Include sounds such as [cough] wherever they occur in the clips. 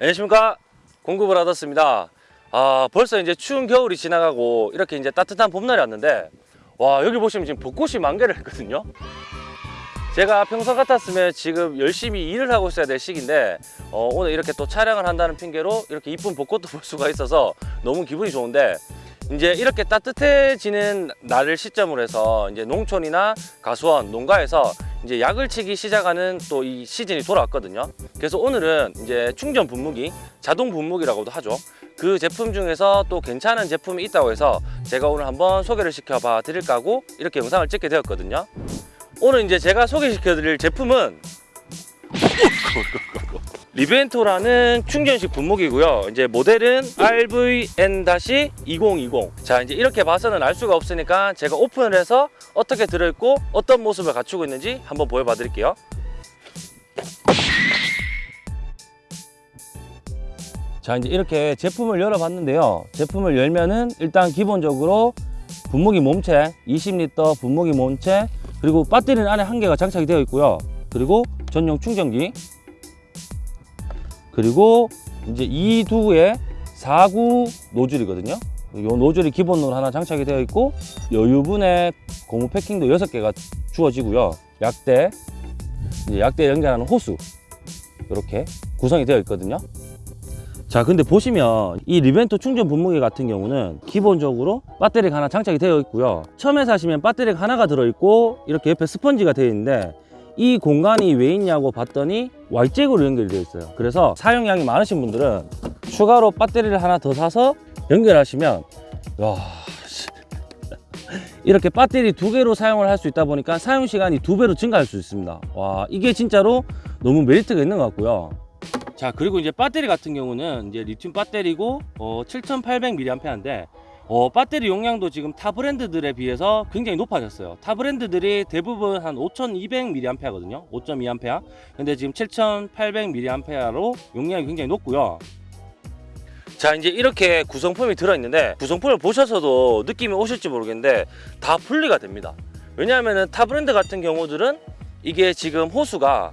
안녕하십니까? 공급을 받았습니다. 아 벌써 이제 추운 겨울이 지나가고 이렇게 이제 따뜻한 봄날이 왔는데 와 여기 보시면 지금 벚꽃이 만개를 했거든요. 제가 평소 같았으면 지금 열심히 일을 하고 있어야 될 시기인데 어, 오늘 이렇게 또 촬영을 한다는 핑계로 이렇게 이쁜 벚꽃도 볼 수가 있어서 너무 기분이 좋은데 이제 이렇게 따뜻해지는 날을 시점으로 해서 이제 농촌이나 가수원, 농가에서 이제 약을 치기 시작하는 또 이 시즌이 돌아왔거든요. 그래서 오늘은 이제 충전 분무기, 자동 분무기라고도 하죠. 그 제품 중에서 또 괜찮은 제품이 있다고 해서 제가 오늘 한번 소개를 시켜봐 드릴까 하고 이렇게 영상을 찍게 되었거든요. 오늘 이제 제가 소개시켜 드릴 제품은 리벤토라는 충전식 분무기고요. 이제 모델은 RVN-2020. 자, 이제 이렇게 봐서는 알 수가 없으니까 제가 오픈을 해서 어떻게 들어있고 어떤 모습을 갖추고 있는지 한번 보여봐 드릴게요. 자, 이제 이렇게 제품을 열어봤는데요. 제품을 열면은 일단 기본적으로 분무기 몸체 20L 분무기 몸체 그리고 배터리는 안에 한 개가 장착이 되어 있고요. 그리고 전용 충전기 그리고 이제 이 두의 4구 노즐이거든요. 이 노즐이 기본으로 하나 장착이 되어 있고 여유분의 고무 패킹도 6개가 주어지고요. 약대, 이제 약대 연결하는 호수 이렇게 구성이 되어 있거든요. 자 근데 보시면 이 리벤토 충전 분무기 같은 경우는 기본적으로 배터리가 하나 장착이 되어 있고요 처음에 사시면 배터리가 하나가 들어있고 이렇게 옆에 스펀지가 되어 있는데 이 공간이 왜 있냐고 봤더니 Y잭으로 연결이 되어 있어요. 그래서 사용량이 많으신 분들은 추가로 배터리를 하나 더 사서 연결하시면 와 씨. [laughs] 이렇게 배터리 두 개로 사용을 할 수 있다 보니까 사용 시간이 두 배로 증가할 수 있습니다. 와 이게 진짜로 너무 메리트가 있는 것 같고요. 자 그리고 이제 배터리 같은 경우는 이제 리튬 배터리고 어, 7800mAh인데 어, 배터리 용량도 지금 타 브랜드들에 비해서 굉장히 높아졌어요. 타 브랜드들이 대부분 한 5200mAh거든요. 5.2A 근데 지금 7800mAh로 용량이 굉장히 높고요. 자 이제 이렇게 구성품이 들어있는데 구성품을 보셔서도 느낌이 오실지 모르겠는데 다 분리가 됩니다. 왜냐하면 타 브랜드 같은 경우들은 이게 지금 호수가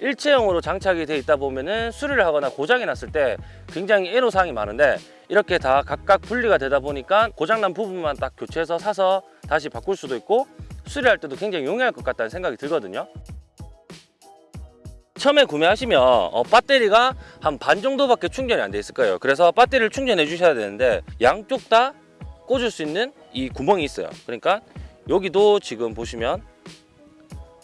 일체형으로 장착이 되어 있다 보면은 수리를 하거나 고장이 났을 때 굉장히 애로사항이 많은데 이렇게 다 각각 분리가 되다 보니까 고장난 부분만 딱 교체해서 사서 다시 바꿀 수도 있고 수리할 때도 굉장히 용이할 것 같다는 생각이 들거든요. 처음에 구매하시면 어, 배터리가 한 반 정도밖에 충전이 안 돼 있을 거예요. 그래서 배터리를 충전해 주셔야 되는데 양쪽 다 꽂을 수 있는 이 구멍이 있어요. 그러니까 여기도 지금 보시면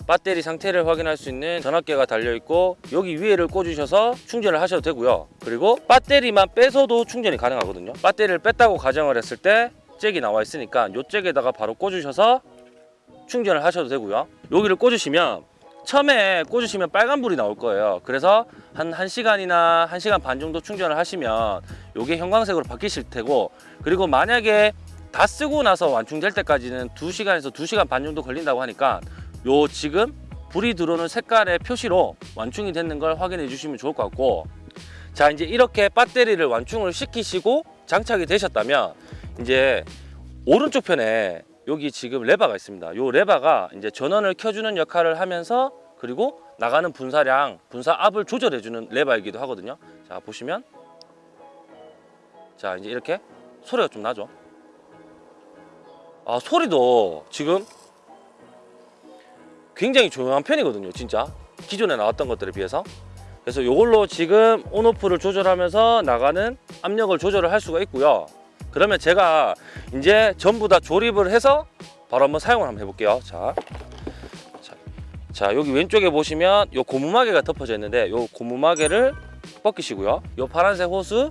배터리 상태를 확인할 수 있는 전압계가 달려 있고 여기 위에를 꽂으셔서 충전을 하셔도 되고요. 그리고 배터리만 빼서도 충전이 가능하거든요. 배터리를 뺐다고 가정을 했을 때 잭이 나와 있으니까 이 잭에다가 바로 꽂으셔서 충전을 하셔도 되고요. 여기를 꽂으시면 처음에 꽂으시면 빨간불이 나올 거예요. 그래서 한 1시간이나 1시간 반 정도 충전을 하시면 이게 형광색으로 바뀌실 테고 그리고 만약에 다 쓰고 나서 완충될 때까지는 2시간에서 2시간 반 정도 걸린다고 하니까 요 지금 불이 들어오는 색깔의 표시로 완충이 됐는 걸 확인해 주시면 좋을 것 같고 자 이제 이렇게 배터리를 완충을 시키시고 장착이 되셨다면 이제 오른쪽 편에 여기 지금 레바가 있습니다. 요 레바가 이제 전원을 켜주는 역할을 하면서 그리고 나가는 분사량 분사압을 조절해 주는 레바이기도 하거든요. 자 보시면. 자 이제 이렇게 소리가 좀 나죠. 아 소리도 지금 굉장히 조용한 편이거든요 진짜. 기존에 나왔던 것들에 비해서. 그래서 이걸로 지금 온오프를 조절하면서 나가는 압력을 조절을 할 수가 있고요. 그러면 제가 이제 전부 다 조립을 해서 바로 한번 사용을 한번 해볼게요. 자, 자, 자 여기 왼쪽에 보시면 요 고무마개가 덮어져 있는데 요 고무마개를 벗기시고요. 요 파란색 호스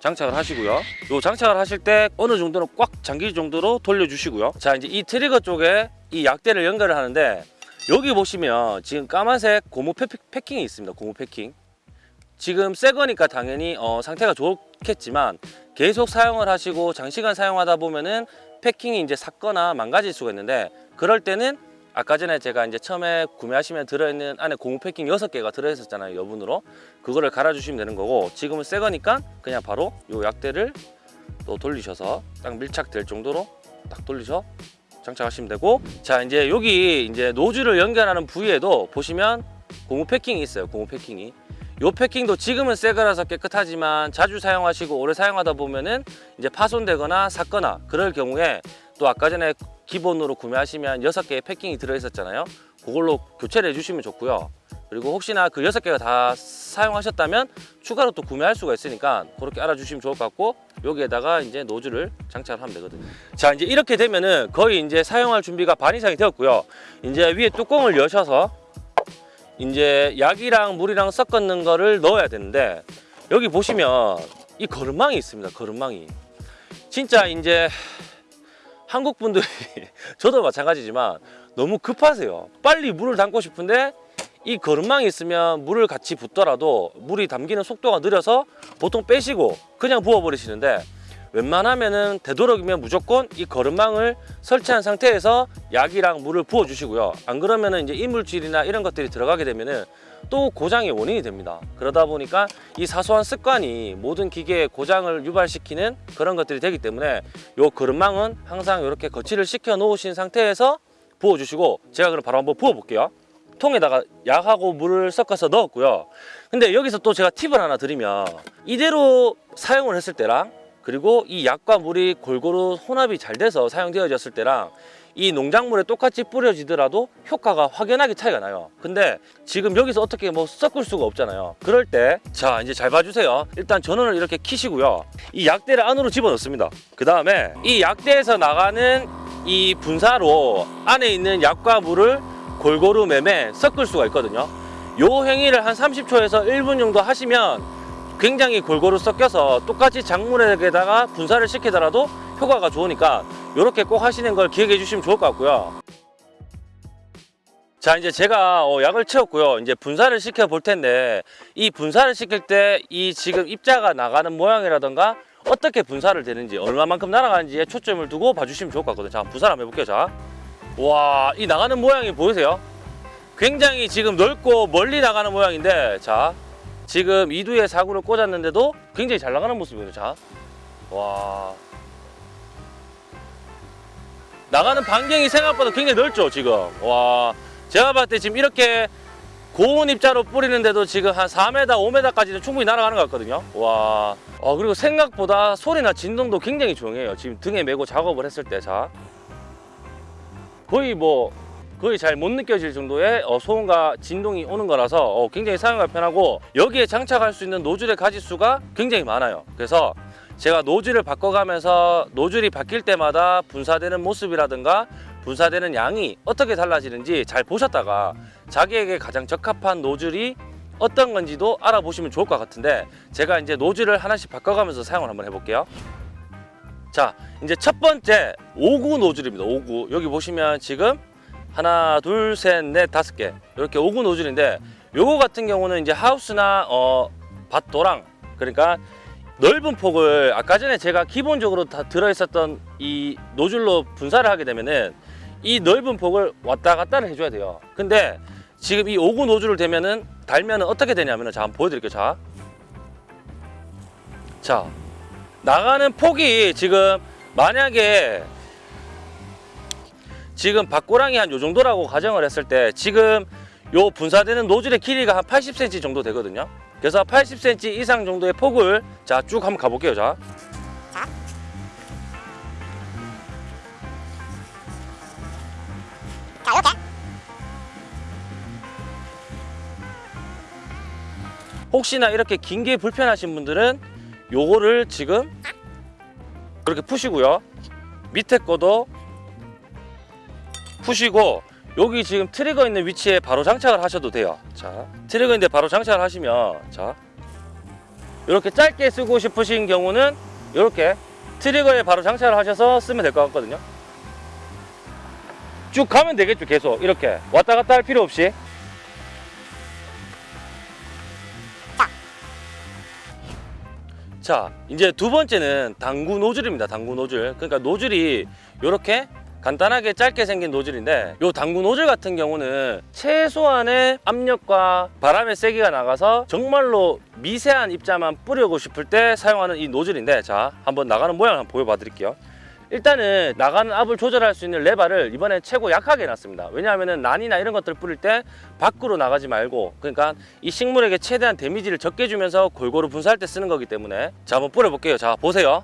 장착을 하시고요. 요 장착을 하실 때 어느 정도는 꽉 잠길 정도로 돌려주시고요. 자 이제 이 트리거 쪽에 이 약대를 연결을 하는데 여기 보시면 지금 까만색 고무 패, 패킹이 있습니다. 고무 패킹. 지금 새 거니까 당연히 어, 상태가 좋겠지만 계속 사용을 하시고 장시간 사용하다 보면은 패킹이 이제 삭거나 망가질 수가 있는데 그럴 때는 아까 전에 제가 이제 처음에 구매하시면 들어있는 안에 고무 패킹 6개가 들어있었잖아요 여분으로. 그거를 갈아주시면 되는 거고 지금은 새 거니까 그냥 바로 요 약대를 또 돌리셔서 딱 밀착될 정도로 딱 돌리셔 장착하시면 되고 자 이제 여기 이제 노즐을 연결하는 부위에도 보시면 고무 패킹이 있어요 고무 패킹이 요 패킹도 지금은 새 거라서 깨끗하지만 자주 사용하시고 오래 사용하다 보면은 이제 파손되거나 샀거나 그럴 경우에 또 아까 전에 기본으로 구매하시면 여섯 개의 패킹이 들어 있었잖아요. 그걸로 교체를 해주시면 좋고요. 그리고 혹시나 그 여섯 개가 다 사용하셨다면 추가로 또 구매할 수가 있으니까 그렇게 알아주시면 좋을 것 같고 여기에다가 이제 노즐을 장착을 하면 되거든요. 자 이제 이렇게 되면은 거의 이제 사용할 준비가 반 이상이 되었고요. 이제 위에 뚜껑을 여셔서 이제 약이랑 물이랑 섞었는 거를 넣어야 되는데 여기 보시면 이 거름망이 있습니다. 거름망이 진짜 이제 한국 분들이 [laughs] 저도 마찬가지지만 너무 급하세요. 빨리 물을 담고 싶은데 이 거름망이 있으면 물을 같이 붓더라도 물이 담기는 속도가 느려서 보통 빼시고 그냥 부어버리시는데 웬만하면은 되도록이면 무조건 이 거름망을 설치한 상태에서 약이랑 물을 부어주시고요. 안 그러면은 이제 이물질이나 이런 것들이 들어가게 되면은 또 고장의 원인이 됩니다. 그러다 보니까 이 사소한 습관이 모든 기계의 고장을 유발시키는 그런 것들이 되기 때문에 요 거름망은 항상 이렇게 거치를 시켜 놓으신 상태에서 부어주시고 제가 그럼 바로 한번 부어볼게요. 통에다가 약하고 물을 섞어서 넣었고요. 근데 여기서 또 제가 팁을 하나 드리면 이대로 사용을 했을 때랑 그리고 이 약과 물이 골고루 혼합이 잘 돼서 사용되어졌을 때랑 이 농작물에 똑같이 뿌려지더라도 효과가 확연하게 차이가 나요. 근데 지금 여기서 어떻게 뭐 섞을 수가 없잖아요. 그럴 때 자 이제 잘 봐주세요. 일단 전원을 이렇게 키시고요. 이 약대를 안으로 집어넣습니다. 그 다음에 이 약대에서 나가는 이 분사로 안에 있는 약과 물을 골고루 매매 섞을 수가 있거든요. 요 행위를 한 30초에서 1분 정도 하시면 굉장히 골고루 섞여서 똑같이 작물에다가 분사를 시키더라도 효과가 좋으니까 이렇게 꼭 하시는 걸 기억해 주시면 좋을 것 같고요. 자 이제 제가 어, 약을 채웠고요. 이제 분사를 시켜 볼 텐데 이 분사를 시킬 때 이 지금 입자가 나가는 모양이라던가 어떻게 분사를 되는지 얼마만큼 날아가는지에 초점을 두고 봐주시면 좋을 것 같거든요. 자 분사를 한번 해볼게요. 자, 와 이 나가는 모양이 보이세요? 굉장히 지금 넓고 멀리 나가는 모양인데 자 지금 이두에 사구를 꽂았는데도 굉장히 잘 나가는 모습이에요. 자, 와. 나가는 반경이 생각보다 굉장히 넓죠, 지금. 와. 제가 봤을 때 지금 이렇게 고온 입자로 뿌리는데도 지금 한 4m, 5m까지는 충분히 날아가는 것 같거든요. 와. 어, 그리고 생각보다 소리나 진동도 굉장히 조용해요. 지금 등에 메고 작업을 했을 때. 자. 거의 뭐 거의 잘 못 느껴질 정도의 어, 소음과 진동이 오는 거라서 어, 굉장히 사용하기 편하고 여기에 장착할 수 있는 노즐의 가지수가 굉장히 많아요. 그래서 제가 노즐을 바꿔가면서 노즐이 바뀔 때마다 분사되는 모습이라든가 분사되는 양이 어떻게 달라지는지 잘 보셨다가 자기에게 가장 적합한 노즐이 어떤 건지도 알아보시면 좋을 것 같은데 제가 이제 노즐을 하나씩 바꿔가면서 사용을 한번 해볼게요 자 이제 첫 번째 5구 노즐입니다. 5구. 여기 보시면 지금 하나, 둘, 셋, 넷, 다섯 개. 이렇게 5구 노즐인데 요거 같은 경우는 이제 하우스나 어, 밭도랑 그러니까 넓은 폭을 아까 전에 제가 기본적으로 다 들어 있었던 이 노즐로 분사를 하게 되면은 이 넓은 폭을 왔다 갔다를 해줘야 돼요. 근데 지금 이 5구 노즐을 대면은 달면은 어떻게 되냐면은 자 한번 보여드릴게요. 자. 자 나가는 폭이 지금 만약에 지금 밭고랑이 한 요 정도라고 가정을 했을 때 지금 요 분사되는 노즐의 길이가 한 80cm 정도 되거든요. 그래서 80cm 이상 정도의 폭을 자 쭉 한번 가볼게요. 자. 혹시나 이렇게 긴 게 불편하신 분들은 요거를 지금 그렇게 푸시고요. 밑에 거도 푸시고 여기 지금 트리거 있는 위치에 바로 장착을 하셔도 돼요. 자, 트리거 있는데 바로 장착을 하시면 자 이렇게 짧게 쓰고 싶으신 경우는 이렇게 트리거에 바로 장착을 하셔서 쓰면 될 것 같거든요. 쭉 가면 되겠죠, 계속 이렇게 왔다 갔다 할 필요 없이. 자, 이제 두 번째는 단구 노즐입니다. 단구 노즐. 그러니까 노즐이 이렇게 간단하게 짧게 생긴 노즐인데 이 단구 노즐 같은 경우는 최소한의 압력과 바람의 세기가 나가서 정말로 미세한 입자만 뿌리고 싶을 때 사용하는 이 노즐인데 자 한번 나가는 모양을 한번 보여봐 드릴게요 일단은 나가는 압을 조절할 수 있는 레바를 이번에 최고 약하게 해놨습니다. 왜냐하면 난이나 이런 것들 뿌릴 때 밖으로 나가지 말고 그러니까 이 식물에게 최대한 데미지를 적게 주면서 골고루 분사할 때 쓰는 거기 때문에 자 한번 뿌려 볼게요. 자 보세요.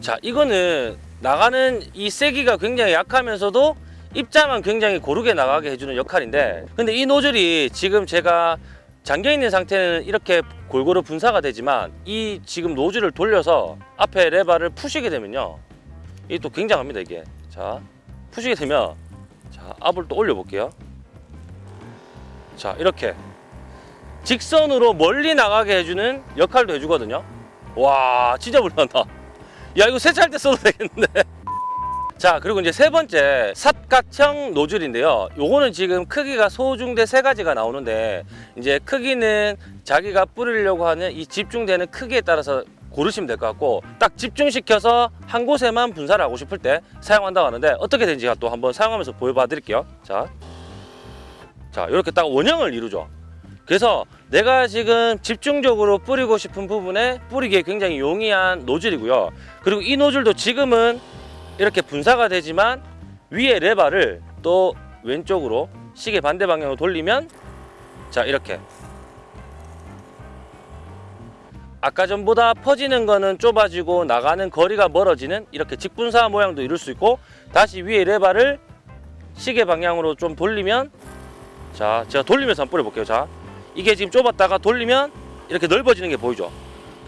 자 이거는 나가는 이 세기가 굉장히 약하면서도 입자만 굉장히 고르게 나가게 해주는 역할인데 근데 이 노즐이 지금 제가 잠겨 있는 상태는 이렇게 골고루 분사가 되지만 이 지금 노즐을 돌려서 앞에 레바를 푸시게 되면요. 이게 또 굉장합니다 이게. 자 푸시게 되면 자 압을 또 올려 볼게요. 자 이렇게. 직선으로 멀리 나가게 해주는 역할도 해주거든요. 와 진짜 불난다. 야 이거 세차할 때 써도 되겠는데 자 그리고 이제 세 번째 삿각형 노즐인데요. 요거는 지금 크기가 소중대 세 가지가 나오는데 이제 크기는 자기가 뿌리려고 하는 이 집중되는 크기에 따라서 고르시면 될 것 같고 딱 집중시켜서 한 곳에만 분사를 하고 싶을 때 사용한다고 하는데 어떻게 되는지 또 한번 사용하면서 보여봐 드릴게요. 자, 자 이렇게 딱 원형을 이루죠. 그래서 내가 지금 집중적으로 뿌리고 싶은 부분에 뿌리기에 굉장히 용이한 노즐이고요. 그리고 이 노즐도 지금은 이렇게 분사가 되지만 위에 레바를 또 왼쪽으로 시계 반대 방향으로 돌리면 자 이렇게. 아까 전보다 퍼지는 거는 좁아지고 나가는 거리가 멀어지는 이렇게 직분사 모양도 이룰 수 있고 다시 위에 레바를 시계 방향으로 좀 돌리면 자 제가 돌리면서 한번 뿌려볼게요. 자 이게 지금 좁았다가 돌리면 이렇게 넓어지는 게 보이죠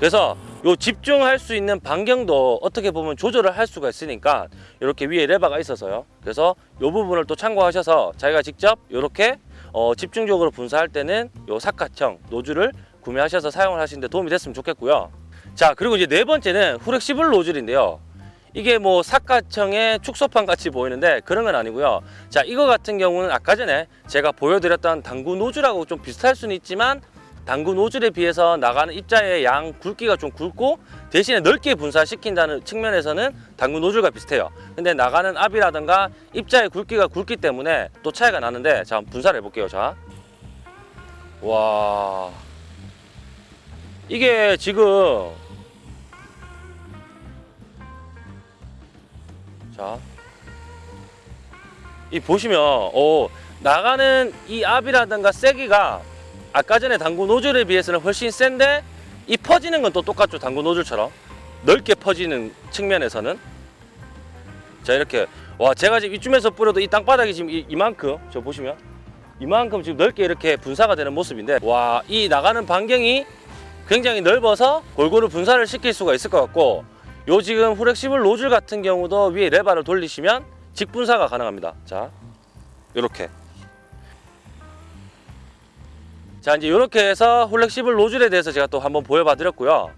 그래서 요 집중할 수 있는 반경도 어떻게 보면 조절을 할 수가 있으니까 이렇게 위에 레바가 있어서요. 그래서 요 부분을 또 참고하셔서 자기가 직접 이렇게 어, 집중적으로 분사할 때는 요 사카형 노즐을 구매하셔서 사용을 하시는데 도움이 됐으면 좋겠고요. 자 그리고 이제 네 번째는 후렉시블 노즐인데요. 이게 뭐 사카형의 축소판 같이 보이는데 그런 건 아니고요. 자 이거 같은 경우는 아까 전에 제가 보여드렸던 당구 노즐하고 좀 비슷할 수는 있지만 당구 노즐에 비해서 나가는 입자의 양 굵기가 좀 굵고 대신에 넓게 분사시킨다는 측면에서는 당구 노즐과 비슷해요. 근데 나가는 압이라든가 입자의 굵기가 굵기 때문에 또 차이가 나는데 자 분사를 해볼게요 자와. 이게 지금 자, 이 보시면 어, 나가는 이 압이라든가 세기가 아까 전에 당구 노즐에 비해서는 훨씬 센데 이 퍼지는 건 또 똑같죠 당구 노즐처럼. 넓게 퍼지는 측면에서는. 자 이렇게. 와 제가 지금 이쯤에서 뿌려도 이 땅바닥이 지금 이, 이만큼 저 보시면. 이만큼 지금 넓게 이렇게 분사가 되는 모습인데 와 이 나가는 반경이 굉장히 넓어서 골고루 분사를 시킬 수가 있을 것 같고 요 지금 후렉시블 노즐 같은 경우도 위에 레바를 돌리시면 직분사가 가능합니다. 자 이렇게 자 이제 이렇게 해서 훌렉시블 노즐에 대해서 제가 또 한번 보여봐 드렸고요.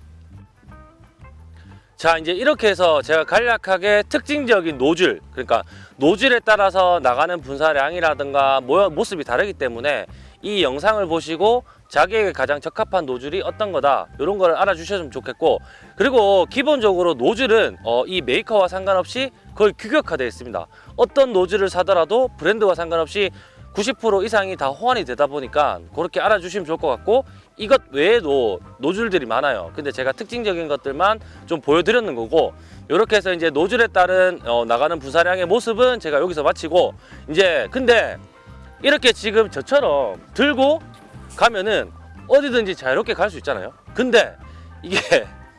자 이제 이렇게 해서 제가 간략하게 특징적인 노즐 그러니까 노즐에 따라서 나가는 분사량이라든가 모- 모습이 다르기 때문에 이 영상을 보시고 자기에게 가장 적합한 노즐이 어떤 거다 이런 걸 알아주셨으면 좋겠고 그리고 기본적으로 노즐은 어, 이 메이커와 상관없이 거의 규격화되어 있습니다. 어떤 노즐을 사더라도 브랜드와 상관없이 90% 이상이 다 호환이 되다 보니까 그렇게 알아주시면 좋을 것 같고 이것 외에도 노즐들이 많아요. 근데 제가 특징적인 것들만 좀 보여드렸는 거고 이렇게 해서 이제 노즐에 따른 어, 나가는 분사량의 모습은 제가 여기서 마치고 이제 근데 이렇게 지금 저처럼 들고 가면은 어디든지 자유롭게 갈 수 있잖아요. 근데 이게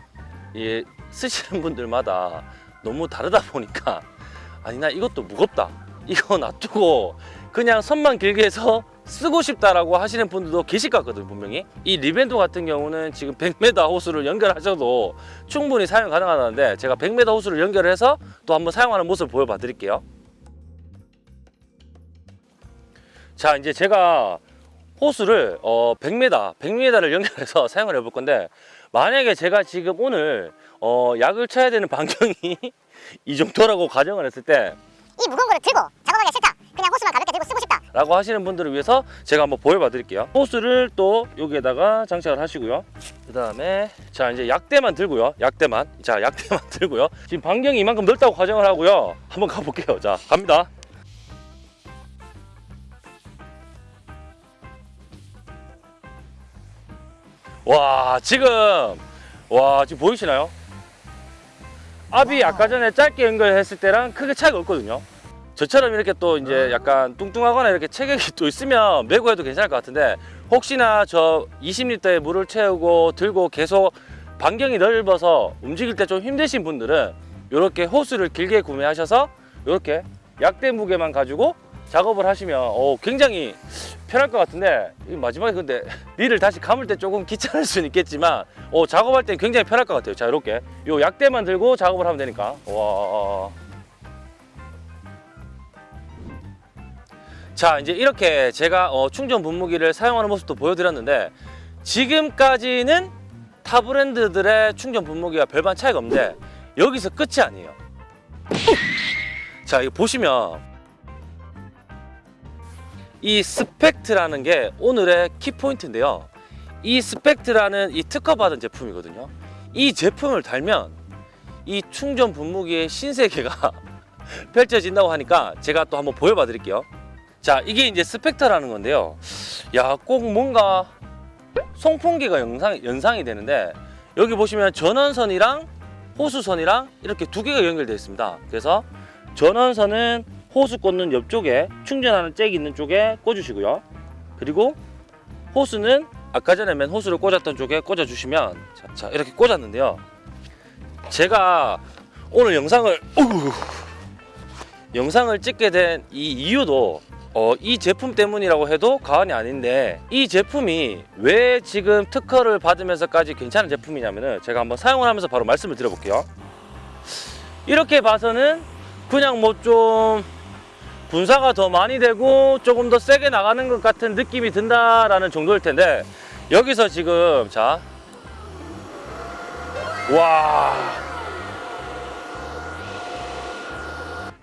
[laughs] 이 쓰시는 분들마다 너무 다르다 보니까 아니 나 이것도 무겁다. 이거 놔두고 그냥 선만 길게 해서 쓰고 싶다라고 하시는 분들도 계실 것 같거든요 분명히 이 리벤도 같은 경우는 지금 100m 호수를 연결하셔도 충분히 사용 가능하다는데 제가 100m 호수를 연결해서 또 한번 사용하는 모습을 보여봐 드릴게요 자 이제 제가 호수를 어 100m 100m를 연결해서 [laughs] 사용을 해볼 건데 만약에 제가 지금 오늘 어 약을 쳐야 되는 [laughs] 반경이 [laughs] 이 정도라고 가정을 했을 때 이 무거운 거를 들고 작업하기 싫다. 그냥 호스만 가볍게 들고 쓰고 싶다. 라고 하시는 분들을 위해서 제가 한번 보여봐 드릴게요. 호스를 또 여기에다가 장착을 하시고요. 그 다음에 자 이제 약대만 들고요. 약대만. 자 약대만 [laughs] 들고요. 지금 반경이 이만큼 넓다고 가정을 하고요. 한번 가볼게요. 자 갑니다. 와 지금 와 지금 보이시나요? 압이 아까 전에 짧게 연결했을 때랑 크게 차이가 없거든요. 저처럼 이렇게 또 이제 약간 뚱뚱하거나 이렇게 체격이 [laughs] 또 있으면 메고 해도 괜찮을 것 같은데 혹시나 저 20리터의 물을 채우고 들고 계속 반경이 넓어서 움직일 때 좀 힘드신 분들은 이렇게 호스를 길게 구매하셔서 이렇게 약대 무게만 가지고 작업을 하시면 어, 굉장히 편할 것 같은데 이 마지막에 근데 [laughs] 니를 다시 감을 때 조금 귀찮을 수는 있겠지만 어, 작업할 때 굉장히 편할 것 같아요. 자 이렇게 요 약대만 들고 작업을 하면 되니까 와. 자 이제 이렇게 제가 어, 충전 분무기를 사용하는 모습도 보여드렸는데 지금까지는 타 브랜드들의 충전 분무기와 별반 차이가 없는데 여기서 끝이 아니에요. 자 이거 보시면 이 스펙트라는 게 오늘의 키포인트인데요. 이 스펙트라는 이 특허받은 제품이거든요. 이 제품을 달면 이 충전 분무기의 신세계가 [laughs] 펼쳐진다고 하니까 제가 또 한번 보여봐 드릴게요. 자, 이게 이제 스펙터라는 건데요. 야, 꼭 뭔가 송풍기가 영상, 연상이 되는데 여기 보시면 전원선이랑 호수선이랑 이렇게 두 개가 연결되어 있습니다. 그래서 전원선은 호수 꽂는 옆쪽에 충전하는 잭이 있는 쪽에 꽂으시고요. 그리고 호수는 아까 전에 맨 호수를 꽂았던 쪽에 꽂아주시면 자, 자, 이렇게 꽂았는데요. 제가 오늘 영상을 어구, 영상을 찍게 된 이 이유도 어, 이 제품 때문이라고 해도 과언이 아닌데 이 제품이 왜 지금 특허를 받으면서까지 괜찮은 제품이냐면은 제가 한번 사용을 하면서 바로 말씀을 드려볼게요. 이렇게 봐서는 그냥 뭐 좀 분사가 더 많이 되고 조금 더 세게 나가는 것 같은 느낌이 든다라는 정도일 텐데 여기서 지금 자 와.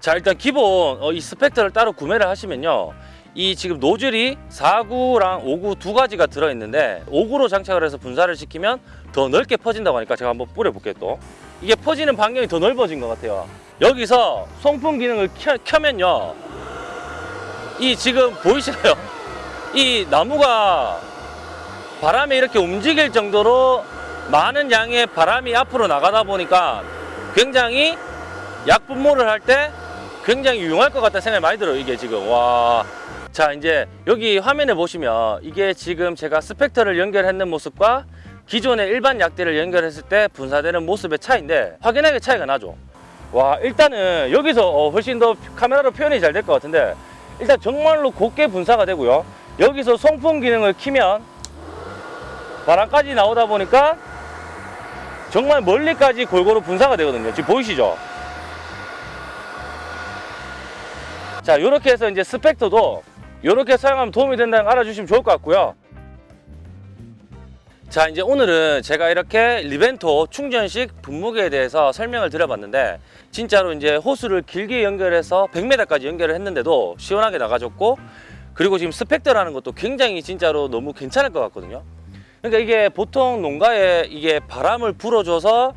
자 일단 기본 어, 이 스펙터를 따로 구매를 하시면요. 이 지금 노즐이 4구랑 5구 두 가지가 들어있는데 5구로 장착을 해서 분사를 시키면 더 넓게 퍼진다고 하니까 제가 한번 뿌려볼게요 또. 이게 퍼지는 반경이 더 넓어진 것 같아요. 여기서 송풍 기능을 켜, 켜면요. 이 지금 보이시나요? 이 나무가 바람에 이렇게 움직일 정도로 많은 양의 바람이 앞으로 나가다 보니까 굉장히 약 분모를 할 때 굉장히 유용할 것 같다는 생각이 많이 들어요 이게 지금. 와. 자 이제 여기 화면에 보시면 이게 지금 제가 스펙터를 연결했는 모습과 기존의 일반 약대를 연결했을 때 분사되는 모습의 차이인데 확연하게 차이가 나죠. 와 일단은 여기서 어, 훨씬 더 카메라로 표현이 잘 될 것 같은데 일단 정말로 곱게 분사가 되고요. 여기서 송풍 기능을 키면 바람까지 나오다 보니까 정말 멀리까지 골고루 분사가 되거든요. 지금 보이시죠 자 이렇게 해서 이제 스펙터도 이렇게 사용하면 도움이 된다는 걸 알아주시면 좋을 것 같고요. 자 이제 오늘은 제가 이렇게 리벤토 충전식 분무기에 대해서 설명을 드려봤는데 진짜로 이제 호수를 길게 연결해서 100m까지 연결을 했는데도 시원하게 나가졌고 그리고 지금 스펙터라는 것도 굉장히 진짜로 너무 괜찮을 것 같거든요. 그러니까 이게 보통 농가에 이게 바람을 불어줘서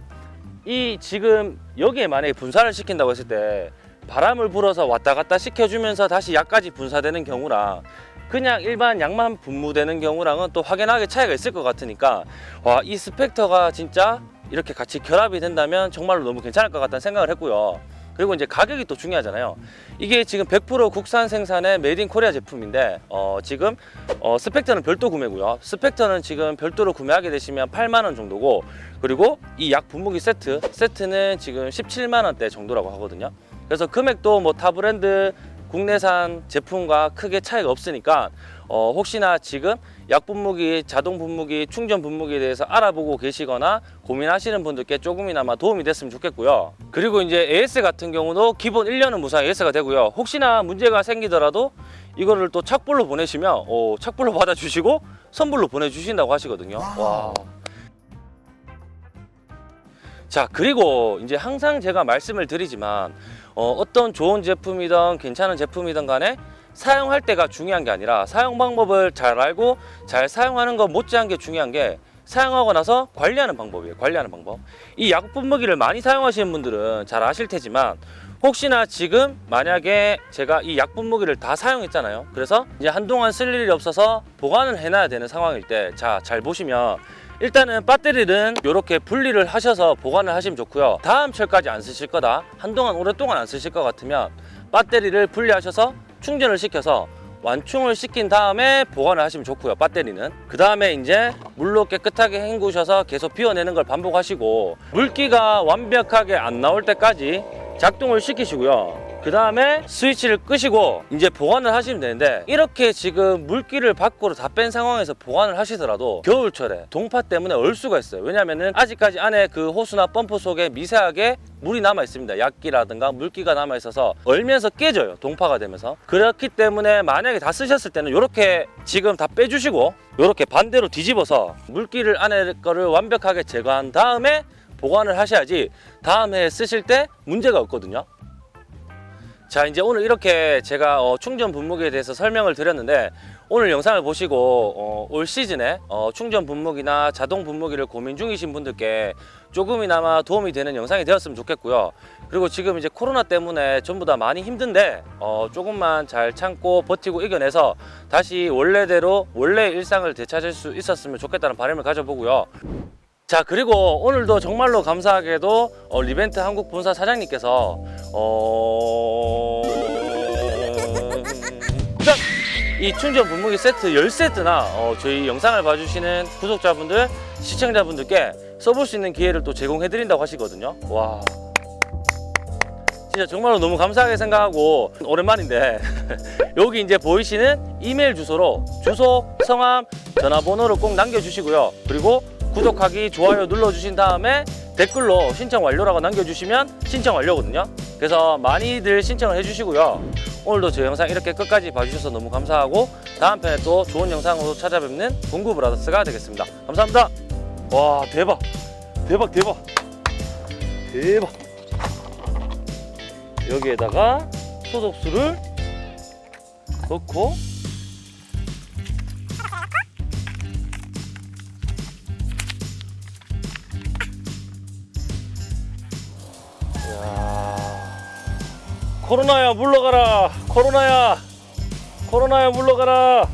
이 지금 여기에 만약에 분사를 시킨다고 했을 때 바람을 불어서 왔다 갔다 시켜주면서 다시 약까지 분사되는 경우랑 그냥 일반 약만 분무되는 경우랑은 또 확연하게 차이가 있을 것 같으니까 와 이 스펙터가 진짜 이렇게 같이 결합이 된다면 정말로 너무 괜찮을 것 같다는 생각을 했고요. 그리고 이제 가격이 또 중요하잖아요. 이게 지금 100% 국산 생산의 Made in Korea 제품인데 어 지금 어 스펙터는 별도 구매고요. 스펙터는 지금 별도로 구매하게 되시면 8만 원 정도고 그리고 이 약 분무기 세트 세트는 지금 17만 원대 정도라고 하거든요 그래서 금액도 뭐 타 브랜드 국내산 제품과 크게 차이가 없으니까 어, 혹시나 지금 약 분무기, 자동 분무기, 충전 분무기에 대해서 알아보고 계시거나 고민하시는 분들께 조금이나마 도움이 됐으면 좋겠고요. 그리고 이제 AS 같은 경우도 기본 1년은 무상 AS가 되고요. 혹시나 문제가 생기더라도 이거를 또 착불로 보내시면 어, 착불로 받아주시고 선불로 보내주신다고 하시거든요. 와. 자 그리고 이제 항상 제가 말씀을 드리지만 어, 어떤 좋은 제품이든 괜찮은 제품이든 간에 사용할 때가 중요한 게 아니라 사용 방법을 잘 알고 잘 사용하는 것 못지않은 게 중요한 게 사용하고 나서 관리하는 방법이에요 관리하는 방법. 이 약분무기를 많이 사용하시는 분들은 잘 아실 테지만 혹시나 지금 만약에 제가 이 약분무기를 다 사용했잖아요. 그래서 이제 한동안 쓸 일이 없어서 보관을 해놔야 되는 상황일 때 자 잘 보시면 일단은 배터리는 이렇게 분리를 하셔서 보관을 하시면 좋고요. 다음 철까지 안 쓰실 거다. 한동안 오랫동안 안 쓰실 것 같으면 배터리를 분리하셔서 충전을 시켜서 완충을 시킨 다음에 보관을 하시면 좋고요. 배터리는 그 다음에 이제 물로 깨끗하게 헹구셔서 계속 비워내는 걸 반복하시고 물기가 완벽하게 안 나올 때까지 작동을 시키시고요. 그 다음에 스위치를 끄시고 이제 보관을 하시면 되는데 이렇게 지금 물기를 밖으로 다 뺀 상황에서 보관을 하시더라도 겨울철에 동파 때문에 얼 수가 있어요. 왜냐면은 아직까지 안에 그 호수나 펌프 속에 미세하게 물이 남아 있습니다. 약기라든가 물기가 남아 있어서 얼면서 깨져요 동파가 되면서. 그렇기 때문에 만약에 다 쓰셨을 때는 이렇게 지금 다 빼주시고 이렇게 반대로 뒤집어서 물기를 안에 거를 완벽하게 제거한 다음에 보관을 하셔야지 다음 해에 쓰실 때 문제가 없거든요 자 이제 오늘 이렇게 제가 어, 충전 분무기에 대해서 설명을 드렸는데 오늘 영상을 보시고 어, 올 시즌에 어, 충전 분무기나 자동 분무기를 고민 중이신 분들께 조금이나마 도움이 되는 영상이 되었으면 좋겠고요. 그리고 지금 이제 코로나 때문에 전부 다 많이 힘든데 어, 조금만 잘 참고 버티고 이겨내서 다시 원래대로 원래 일상을 되찾을 수 있었으면 좋겠다는 바람을 가져보고요 자 그리고 오늘도 정말로 감사하게도 어, 리벤트 한국 본사 사장님께서 어... 짠! 이 충전 분무기 세트 10세트나 어, 저희 영상을 봐주시는 구독자분들 시청자분들께 써볼 수 있는 기회를 또 제공해 드린다고 하시거든요 와 진짜 정말로 너무 감사하게 생각하고 오랜만인데 [laughs] 여기 이제 보이시는 이메일 주소로 주소, 성함, 전화번호를 꼭 남겨주시고요 그리고 구독하기, 좋아요 눌러주신 다음에 댓글로 신청 완료라고 남겨주시면 신청 완료거든요. 그래서 많이들 신청을 해주시고요. 오늘도 저 영상 이렇게 끝까지 봐주셔서 너무 감사하고 다음 편에 또 좋은 영상으로 찾아뵙는 공구 브라더스가 되겠습니다. 감사합니다. 와 대박 대박 대박 대박 여기에다가 소독수를 넣고 코로나야 물러가라. 코로나야. 코로나야 물러가라